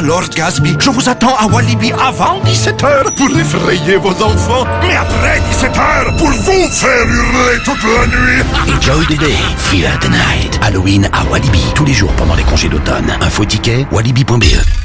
Ah, Lord Gasby, je vous attends à Walibi avant 17h pour effrayer vos enfants, mais après 17h pour vous faire hurler toute la nuit. Enjoy the day, fear the night. Halloween à Walibi, tous les jours pendant les congés d'automne. Info ticket, walibi.be.